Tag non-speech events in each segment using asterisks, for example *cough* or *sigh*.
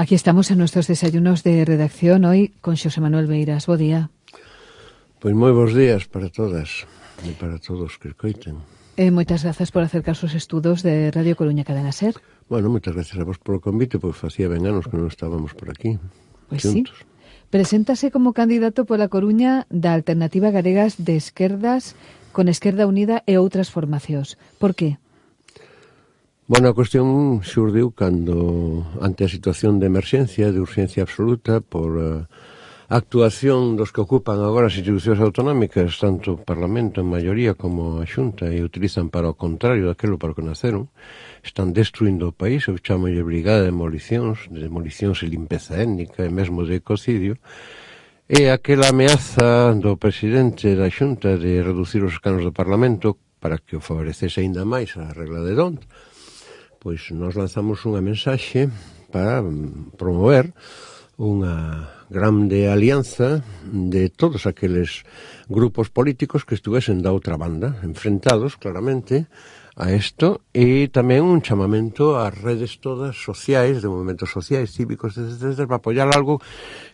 Aquí estamos en nuestros desayunos de redacción hoy con Xosé Manuel Beiras. Bo día. Pois moi bons días para todas e para todos que escoiten. Eh, moitas grazas por acercar os estudos de Radio Coruña Cadena Ser. Bueno, moitas grazas a vos polo convite, pois facía ben anos que non estábamos por aquí. Pois juntos. sí. Preséntase como candidato pola Coruña da Alternativa Galegas de Esquerdas con Esquerda Unida e outras formacións. Por que? Bueno, a cuestión xurdiu cando ante a situación de emerxencia, de urxencia absoluta por uh, actuación dos que ocupan agora as institucións autonómicas, tanto o Parlamento en maioría como a Xunta, e utilizan para o contrario daquelo para o que naceron, están destruindo o país, eu chamo de brigada de demolicións, de demolicións e limpeza étnica, e mesmo de ecocidio, e aquela ameaza do presidente da Xunta de reducir os canos do Parlamento para que o favorecese aínda máis a regla de Dont, pois nos lanzamos unha mensaxe para promover unha grande alianza de todos aqueles grupos políticos que estuvesen da outra banda, enfrentados claramente a isto, e tamén un chamamento ás redes todas sociais, de movimentos sociais, cívicos, etc., etc., para apoiar algo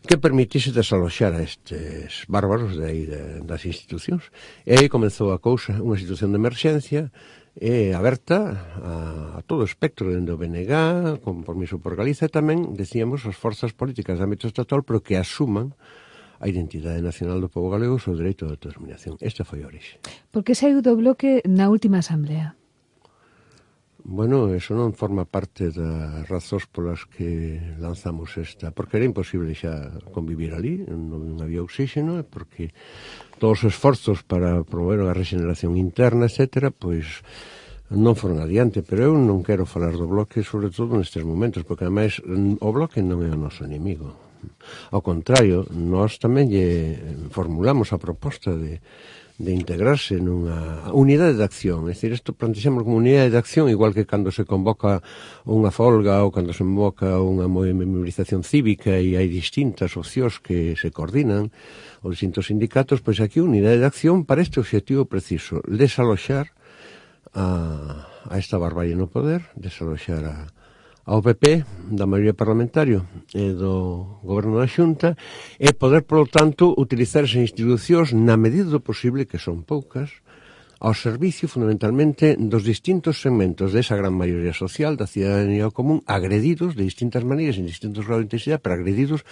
que permitise desaloxar a estes bárbaros de aí, de, das institucións. E aí comezou a cousa, unha situación de emerxencia, é aberta a, a todo o espectro dende o BNG, compromiso por Galiza e tamén, decíamos, as forzas políticas de ámbito estatal pero que asuman a identidade nacional do povo galego o dereito de autodeterminación. Esta foi a orixe. Por que saiu do bloque na última asamblea? Bueno, eso non forma parte das razóns polas que lanzamos esta, porque era imposible xa convivir ali, non había oxígeno, e porque todos os esforzos para promover a regeneración interna, etc., pois non foron adiante, pero eu non quero falar do bloque, sobre todo nestes momentos, porque ademais mm, o bloque non é o noso inimigo. Ao contrario, nós tamén lle formulamos a proposta de de integrarse nunha unidade de acción. É dicir, isto plantexamos como unidade de acción, igual que cando se convoca unha folga ou cando se convoca unha mobilización cívica e hai distintas opcións que se coordinan os distintos sindicatos, pois aquí unidade de acción para este objetivo preciso, desaloxar a, a esta barbarie no poder, desaloxar a, ao PP da maioría parlamentaria e do goberno da Xunta e poder, polo tanto, utilizar esas institucións na medida do posible, que son poucas, ao servizo fundamentalmente dos distintos segmentos desa gran maioría social da cidadanía común agredidos de distintas maneiras en distintos grados de intensidade, pero agredidos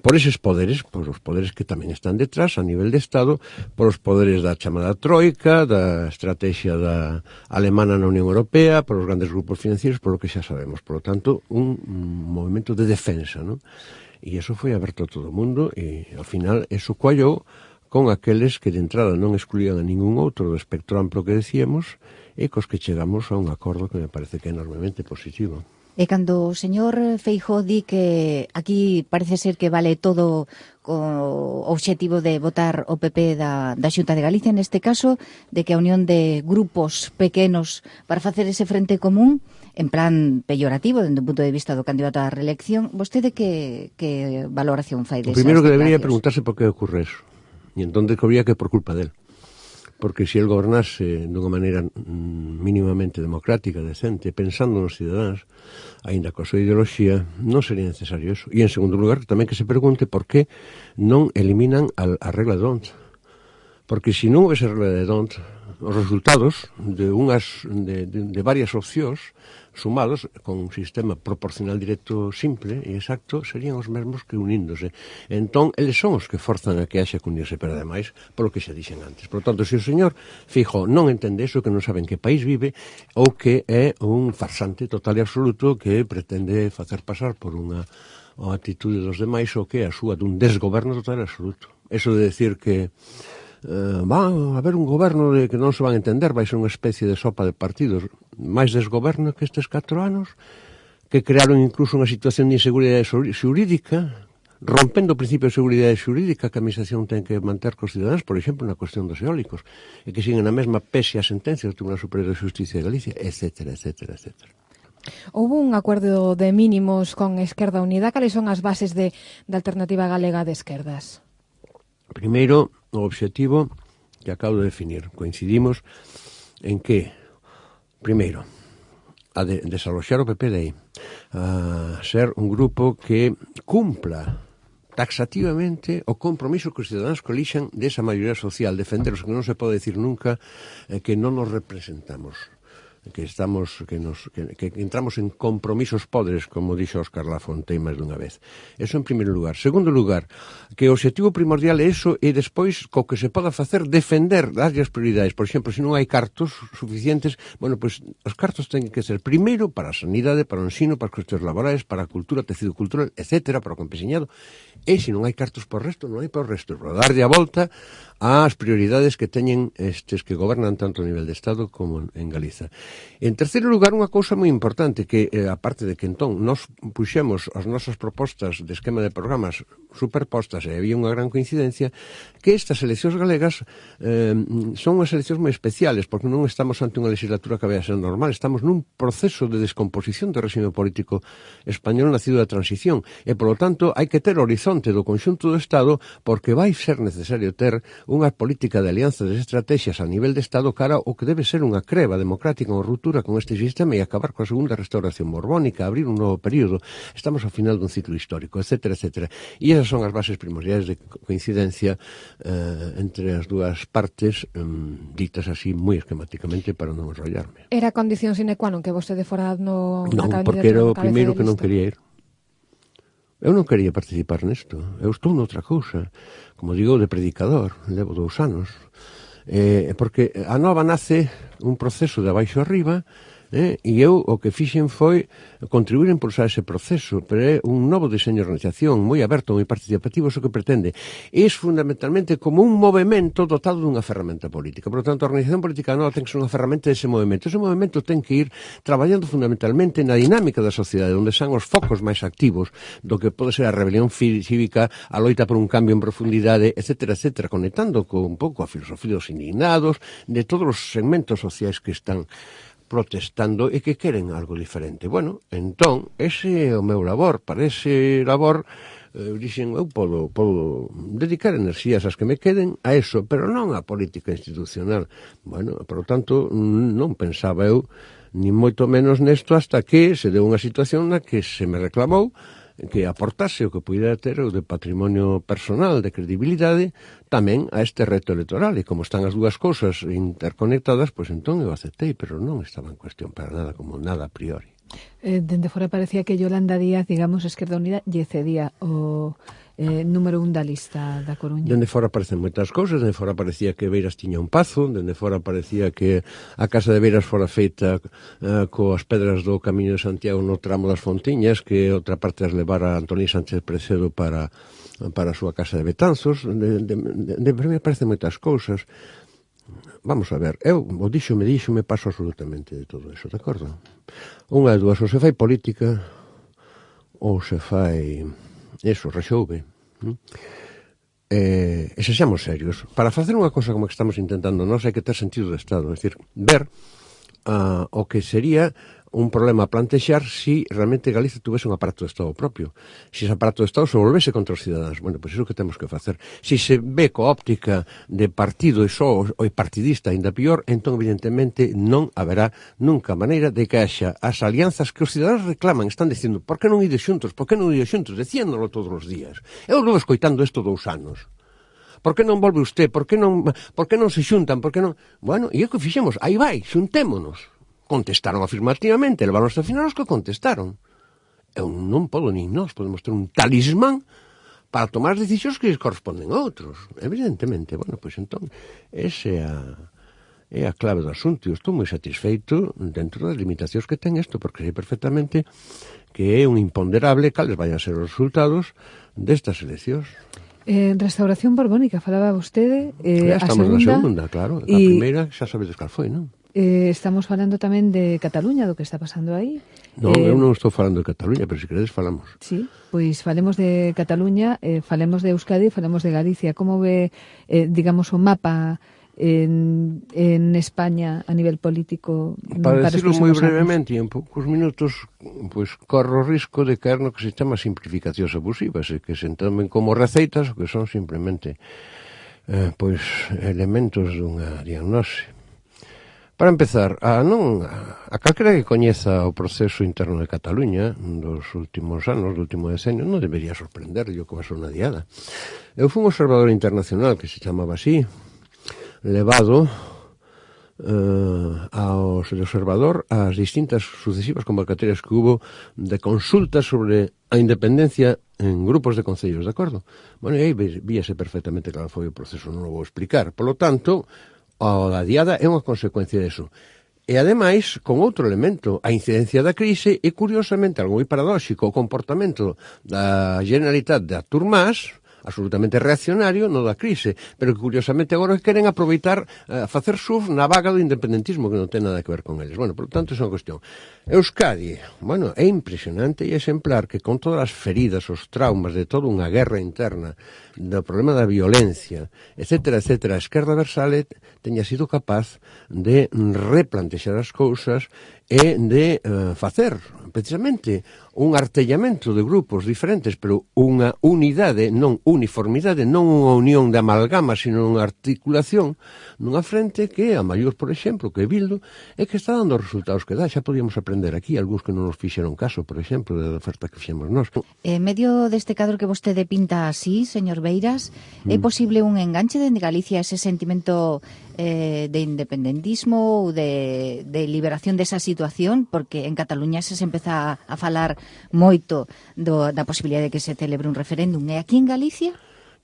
por eses poderes, por os poderes que tamén están detrás a nivel de Estado, por os poderes da chamada Troika, da estrategia da alemana na Unión Europea, por os grandes grupos financieros, por lo que xa sabemos. Por lo tanto, un movimento de defensa, non? E iso foi aberto a todo o mundo e ao final eso coallou con aqueles que de entrada non excluían a ningún outro do espectro amplo que decíamos e cos que chegamos a un acordo que me parece que é enormemente positivo. E cando o señor Feijó di que aquí parece ser que vale todo co obxectivo de votar o PP da, da Xunta de Galicia, neste caso, de que a unión de grupos pequenos para facer ese frente común, en plan peyorativo, dende o punto de vista do candidato á reelección, vostede que, que valoración fai desas O Primeiro que debería preguntarse por que ocorre eso. E entón descubría que por culpa del. Porque se si el gobernase dunha maneira mm, mínimamente democrática, decente, pensando nos cidadáns, aínda coa súa ideoloxía, non sería necesario eso. E en segundo lugar, tamén que se pregunte por que non eliminan a, a regla de Don't. Porque se si non houvese regla de Don't, os resultados de unhas de, de, de varias opcións sumados con un sistema proporcional directo simple e exacto serían os mesmos que uníndose. Entón, eles son os que forzan a que haxe que unirse, pero ademais, polo que xa dixen antes. Por tanto, se o señor Fijo non entende eso, que non saben que país vive ou que é un farsante total e absoluto que pretende facer pasar por unha a atitude dos demais o que é a súa dun desgoberno total e absoluto. Eso de decir que eh, van a haber un goberno de que non se van a entender, vai ser unha especie de sopa de partidos, máis desgoberno que estes 4 anos, que crearon incluso unha situación de inseguridade xurídica, rompendo o principio de seguridade xurídica que a administración ten que manter cos cidadáns, por exemplo, na cuestión dos eólicos, e que siguen a mesma pese a sentencia do Tribunal Superior de Justicia de Galicia, etc, etc, etc. Houve un acordo de mínimos con Esquerda Unida. Cales son as bases de, da alternativa galega de esquerdas? Primeiro, o obxectivo que acabo de definir. Coincidimos en que, primeiro, a de desaloxar o PP de aí, a ser un grupo que cumpla taxativamente o compromiso que os cidadáns colixan desa maioría social, defender os que non se pode decir nunca eh, que non nos representamos que estamos que nos que, que entramos en compromisos podres, como dixo Óscar Lafontaine máis dunha vez. Eso en primeiro lugar. Segundo lugar, que o objetivo primordial é eso e despois co que se poda facer defender das as prioridades. Por exemplo, se non hai cartos suficientes, bueno, pois pues, os cartos teñen que ser primeiro para a sanidade, para o ensino, para as cuestións laborais, para a cultura, tecido cultural, etcétera, para o campesinado. E se non hai cartos por resto, non hai por resto. Para darlle a volta ás prioridades que teñen estes que gobernan tanto a nivel de Estado como en Galiza. En terceiro lugar, unha cousa moi importante que, eh, aparte de que entón nos puxemos as nosas propostas de esquema de programas superpostas e había unha gran coincidencia, que estas eleccións galegas eh, son unhas eleccións moi especiales, porque non estamos ante unha legislatura que vai a ser normal, estamos nun proceso de descomposición do réxime político español nacido da transición, e polo tanto hai que ter horizonte do conxunto do Estado porque vai ser necesario ter unha política de alianzas e estrategias a nivel de Estado cara o que debe ser unha creva democrática, ruptura con este sistema e acabar coa segunda restauración borbónica, abrir un novo período, estamos ao final dun ciclo histórico, etc, etc. E esas son as bases primordiais de coincidencia eh, entre as dúas partes eh, ditas así moi esquemáticamente para non enrollarme. Era condición sine qua non que vostede fora no... Non, porque era o primeiro que non quería ir. Eu non quería participar nesto. Eu estou noutra cousa. Como digo, de predicador. Levo dous anos eh, porque a nova nace un proceso de abaixo arriba Eh? E eu o que fixen foi contribuir a impulsar ese proceso, pero é un novo diseño de organización moi aberto, moi participativo, iso que pretende. É fundamentalmente como un movimento dotado dunha ferramenta política. Por lo tanto, a organización política nova ten que ser unha ferramenta dese movimento. Ese movimento ten que ir traballando fundamentalmente na dinámica da sociedade, onde san os focos máis activos do que pode ser a rebelión cívica, a loita por un cambio en profundidade, etc, etc, conectando con un pouco a filosofía dos indignados, de todos os segmentos sociais que están protestando e que queren algo diferente. Bueno, entón, ese é o meu labor. Para ese labor, eh, dixen, eu podo, podo dedicar enerxías as que me queden a eso, pero non a política institucional. Bueno, por tanto, non pensaba eu ni moito menos nesto hasta que se deu unha situación na que se me reclamou que aportase o que puidera ter o de patrimonio personal de credibilidade tamén a este reto electoral. E como están as dúas cousas interconectadas pois entón eu aceptei, pero non estaba en cuestión para nada como nada a priori. Eh, Dende fora parecía que Yolanda Díaz digamos, Esquerda Unida lle cedía o eh, número un da lista da Coruña. Dende fora aparecen moitas cousas, dende fora parecía que Beiras tiña un pazo, dende fora parecía que a casa de Beiras fora feita eh, coas pedras do Camiño de Santiago no tramo das Fontiñas, que outra parte as levara Antonio Sánchez Precedo para para a súa casa de Betanzos, de, de, de, de, de aparecen moitas cousas, Vamos a ver, eu o dixo, me dixo, me paso absolutamente de todo eso, de acordo? Unha de dúas, ou se fai política ou se fai eso, rexouve. Eh, e sexamos serios. Para facer unha cosa como que estamos intentando nós hai que ter sentido de Estado, é dicir, ver uh, o que sería un problema a plantexar si realmente Galicia tuvese un aparato de Estado propio. Se ese aparato de Estado se volvese contra os cidadáns. Bueno, pois pues iso que temos que facer. Si se ve coa óptica de partido e só o partidista ainda pior, entón evidentemente non haberá nunca maneira de que haxa as alianzas que os cidadáns reclaman, están dicindo, por que non ides xuntos, por que non ides xuntos, diciéndolo todos os días. Eu levo escoitando isto dous anos. Por que non volve usted? Por que non, por que non se xuntan? Por que non... Bueno, e é que fixemos, aí vai, xuntémonos contestaron afirmativamente, levaron hasta final os que contestaron. Eu non podo, nin nós podemos ter un talismán para tomar as decisións que corresponden a outros. Evidentemente, bueno, pois entón, ese é a, é a clave do asunto. Eu estou moi satisfeito dentro das limitacións que ten isto, porque sei perfectamente que é un imponderable cales vayan ser os resultados destas eleccións. En eh, Restauración Borbónica falaba vostede eh, estamos a segunda, na segunda, claro. A primeira xa sabedes cal foi, non? eh, estamos falando tamén de Cataluña, do que está pasando aí. Non, eh, eu non estou falando de Cataluña, pero se queredes falamos. Sí, pois falemos de Cataluña, eh, falemos de Euskadi, falemos de Galicia. Como ve, eh, digamos, o mapa en, en España a nivel político para, para decirlo moi brevemente en poucos minutos pois corro o risco de caer no que se chama simplificacións abusivas e que se entomen como receitas o que son simplemente eh, pois elementos dunha diagnose Para empezar, a non a calquera que coñeza o proceso interno de Cataluña dos últimos anos, do último decenio, non debería sorprender o que pasou na diada. Eu fui un observador internacional que se chamaba así, levado eh, aos de observador ás distintas sucesivas convocatorias que hubo de consultas sobre a independencia en grupos de concellos, de acordo? Bueno, e aí víase perfectamente cal foi o proceso, non o vou explicar. Por lo tanto, o da diada é unha consecuencia deso. E ademais, con outro elemento, a incidencia da crise e curiosamente algo moi paradóxico o comportamento da Generalitat de Turmás absolutamente reaccionario no da crise, pero que curiosamente agora queren aproveitar a facer surf na vaga do independentismo que non ten nada que ver con eles. Bueno, por tanto, é unha cuestión. Euskadi, bueno, é impresionante e exemplar que con todas as feridas, os traumas de toda unha guerra interna, do problema da violencia, etc., etc., a esquerda versale teña sido capaz de replantexar as cousas e de uh, facer precisamente un artellamento de grupos diferentes, pero unha unidade, non uniformidade, non unha unión de amalgama, sino unha articulación nunha frente que a maior, por exemplo, que Bildo, é que está dando os resultados que dá. Xa podíamos aprender aquí, algúns que non nos fixeron caso, por exemplo, da oferta que fixemos nós. En medio deste cadro que vostede pinta así, señor Beiras, mm. é posible un enganche dende Galicia ese sentimento eh, de independentismo ou de, de liberación desa situación? Porque en Cataluña se se empeza a falar moito do, da posibilidade de que se celebre un referéndum. E aquí en Galicia?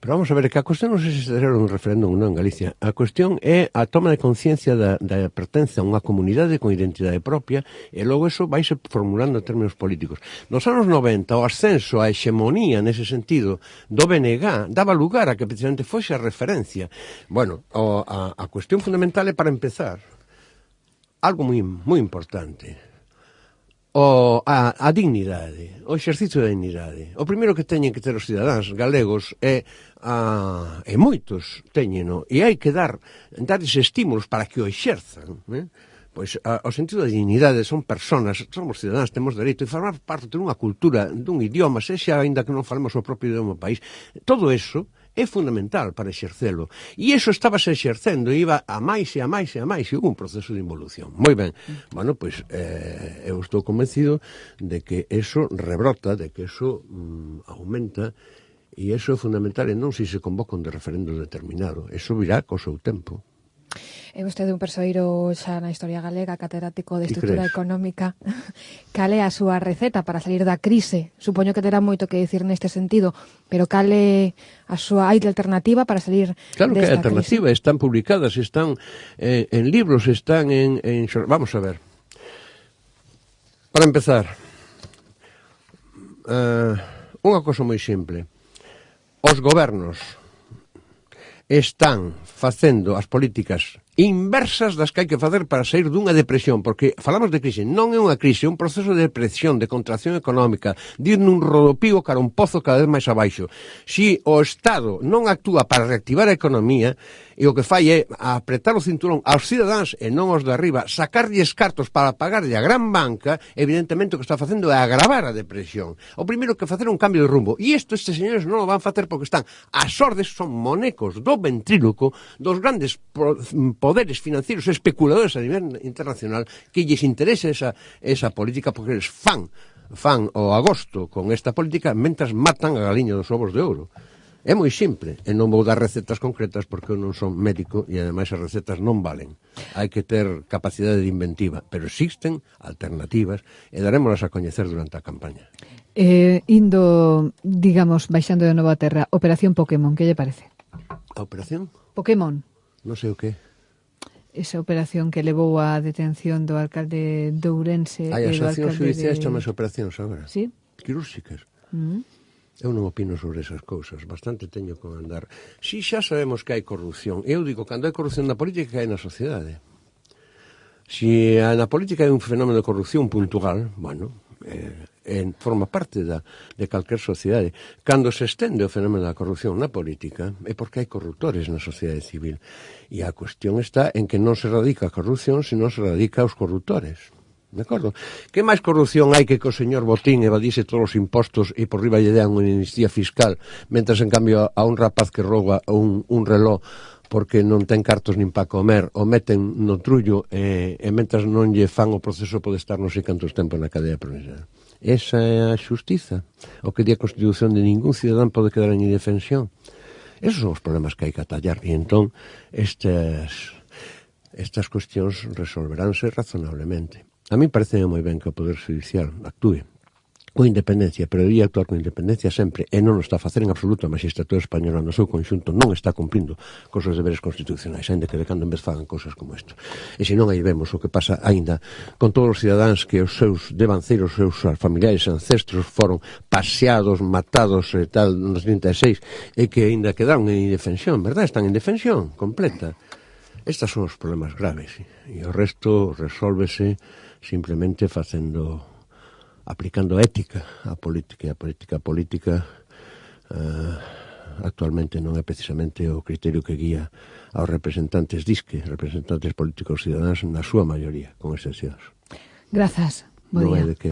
Pero vamos a ver, que a cuestión non sei se será un referéndum ou non en Galicia. A cuestión é a toma de conciencia da, da pertenza a unha comunidade con identidade propia e logo eso vaise formulando en términos políticos. Nos anos 90, o ascenso, a hexemonía nese sentido do BNG daba lugar a que precisamente fose a referencia. Bueno, o, a, a cuestión fundamental é para empezar algo moi, moi importante o, a, a dignidade, o exercicio da dignidade. O primeiro que teñen que ter os cidadáns galegos é a, e moitos teñeno e hai que dar darles estímulos para que o exerzan, né? pois a, o sentido da dignidade son personas, somos cidadáns, temos dereito e formar parte dunha cultura, dun idioma, sexa aínda que non falemos o propio idioma do país. Todo eso é fundamental para exercelo. E iso estábase exercendo, iba a máis e a máis e a máis, e hubo un proceso de involución. Moi ben, bueno, pois eh, eu estou convencido de que eso rebrota, de que eso mm, aumenta, e eso é fundamental e non se se convoca un de referendo determinado. Eso virá co seu tempo. É vostede un persoeiro xa na historia galega, catedrático de estrutura económica. *laughs* Cale a súa receta para salir da crise? Supoño que terá moito que dicir neste sentido, pero cale a súa hai alternativa para salir Claro que hai alternativa, crise? están publicadas, están eh, en libros, están en, en vamos a ver. Para empezar, eh, unha cosa moi simple. Os gobernos están facendo as políticas inversas das que hai que facer para sair dunha depresión, porque falamos de crise, non é unha crise, é un proceso de depresión, de contracción económica, de ir nun rodopío cara un pozo cada vez máis abaixo. Si o Estado non actúa para reactivar a economía, e o que fai é apretar o cinturón aos cidadáns e non aos de arriba, sacarlles cartos para pagarlle a gran banca, evidentemente o que está facendo é agravar a depresión. O primeiro que facer é un cambio de rumbo. E isto estes señores non o van facer porque están as ordes son monecos do ventríloco dos grandes poderes financieros especuladores a nivel internacional que lles interese esa, esa política porque eles fan fan o agosto con esta política mentras matan a galiña dos ovos de ouro. É moi simple, e non vou dar recetas concretas porque eu non son médico e ademais as recetas non valen. Hai que ter capacidade de inventiva, pero existen alternativas e darémolas a coñecer durante a campaña. Eh, indo, digamos, baixando de novo a terra, Operación Pokémon, que lle parece? A Operación? Pokémon. Non sei o que esa operación que levou a detención do alcalde de Ourense Hai asociacións judiciais de... chamas operacións agora. Sí? Quirúrxicas. Mm. Eu non opino sobre esas cousas, bastante teño con andar. Si xa sabemos que hai corrupción, eu digo, cando hai corrupción na política, hai na sociedade. Si na política hai un fenómeno de corrupción puntual, bueno, eh, en, forma parte da, de calquer sociedade. Cando se estende o fenómeno da corrupción na política é porque hai corruptores na sociedade civil. E a cuestión está en que non se radica a corrupción, senón se radica os corruptores. De acordo? Que máis corrupción hai que que o señor Botín evadise todos os impostos e por riba lle dean unha amnistía fiscal, mentras en cambio a un rapaz que rouba un, un reloj porque non ten cartos nin para comer, o meten no trullo e, e mentras non lle fan o proceso pode estar non sei cantos tempos na cadea provincial. Esa é a xustiza. O que di a Constitución de ningún cidadán pode quedar en indefensión. Esos son os problemas que hai que atallar. E entón, estas, estas cuestións resolveránse razonablemente. A mí parece moi ben que o Poder Judicial actúe coa independencia, pero debía actuar con independencia sempre e non o está a facer en absoluto. A magistratura española no seu conxunto non está cumplindo cos seus deberes constitucionais aínda que de cando en vez fagan cousas como isto. E se non aí vemos o que pasa aínda con todos os cidadáns que os seus devanceiros os seus familiares ancestros foron paseados, matados e tal nos 36 e que aínda quedaron en indefensión, verdad? Están en defensión completa. Estas son os problemas graves e o resto resolvese simplemente facendo aplicando ética á política e a política política uh, actualmente non é precisamente o criterio que guía aos representantes disque, representantes políticos cidadáns na súa maioría, con excepcións. Grazas. Bo día. No de que...